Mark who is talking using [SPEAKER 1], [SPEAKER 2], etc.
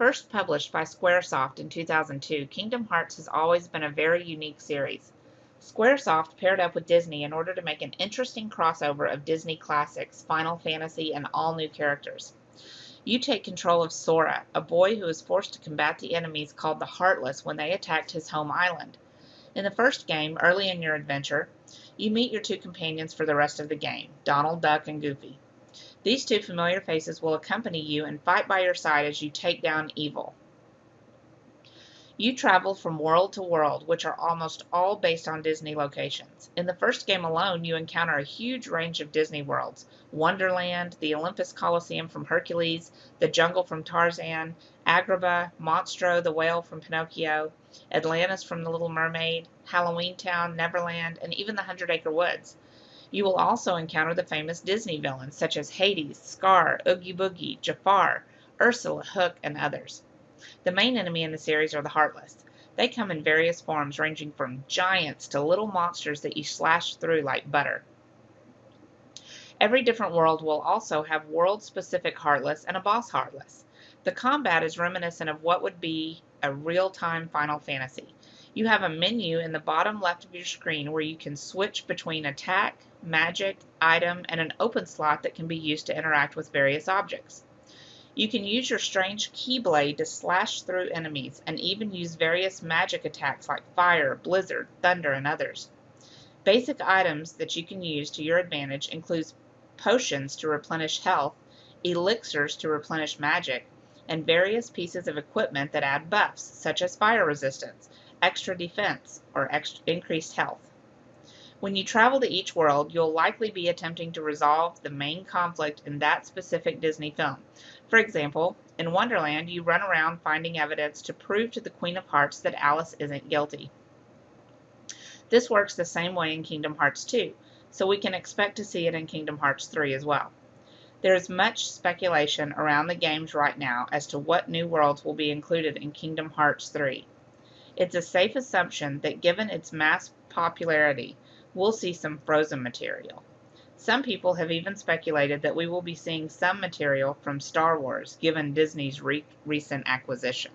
[SPEAKER 1] First published by Squaresoft in 2002, Kingdom Hearts has always been a very unique series. Squaresoft paired up with Disney in order to make an interesting crossover of Disney classics, Final Fantasy, and all new characters. You take control of Sora, a boy who is forced to combat the enemies called the Heartless when they attacked his home island. In the first game, early in your adventure, you meet your two companions for the rest of the game, Donald Duck and Goofy. These two familiar faces will accompany you and fight by your side as you take down evil. You travel from world to world, which are almost all based on Disney locations. In the first game alone, you encounter a huge range of Disney worlds Wonderland, the Olympus Coliseum from Hercules, the jungle from Tarzan, Agrabah, Monstro, the whale from Pinocchio, Atlantis from The Little Mermaid, Halloween Town, Neverland, and even the Hundred Acre Woods. You will also encounter the famous Disney villains such as Hades, Scar, Oogie Boogie, Jafar, Ursula, Hook, and others. The main enemy in the series are the Heartless. They come in various forms ranging from giants to little monsters that you slash through like butter. Every different world will also have world-specific Heartless and a boss Heartless. The combat is reminiscent of what would be a real-time Final Fantasy. You have a menu in the bottom left of your screen where you can switch between attack, magic, item, and an open slot that can be used to interact with various objects. You can use your strange Keyblade to slash through enemies, and even use various magic attacks like fire, blizzard, thunder, and others. Basic items that you can use to your advantage include potions to replenish health, elixirs to replenish magic, and various pieces of equipment that add buffs, such as fire resistance, extra defense, or increased health. When you travel to each world, you'll likely be attempting to resolve the main conflict in that specific Disney film, for example, in Wonderland, you run around finding evidence to prove to the Queen of Hearts that Alice isn't guilty. This works the same way in Kingdom Hearts 2, so we can expect to see it in Kingdom Hearts 3 as well. There is much speculation around the games right now as to what new worlds will be included in Kingdom Hearts 3. It's a safe assumption that given its mass popularity, we'll see some frozen material. Some people have even speculated that we will be seeing some material from Star Wars, given Disney's re recent acquisition.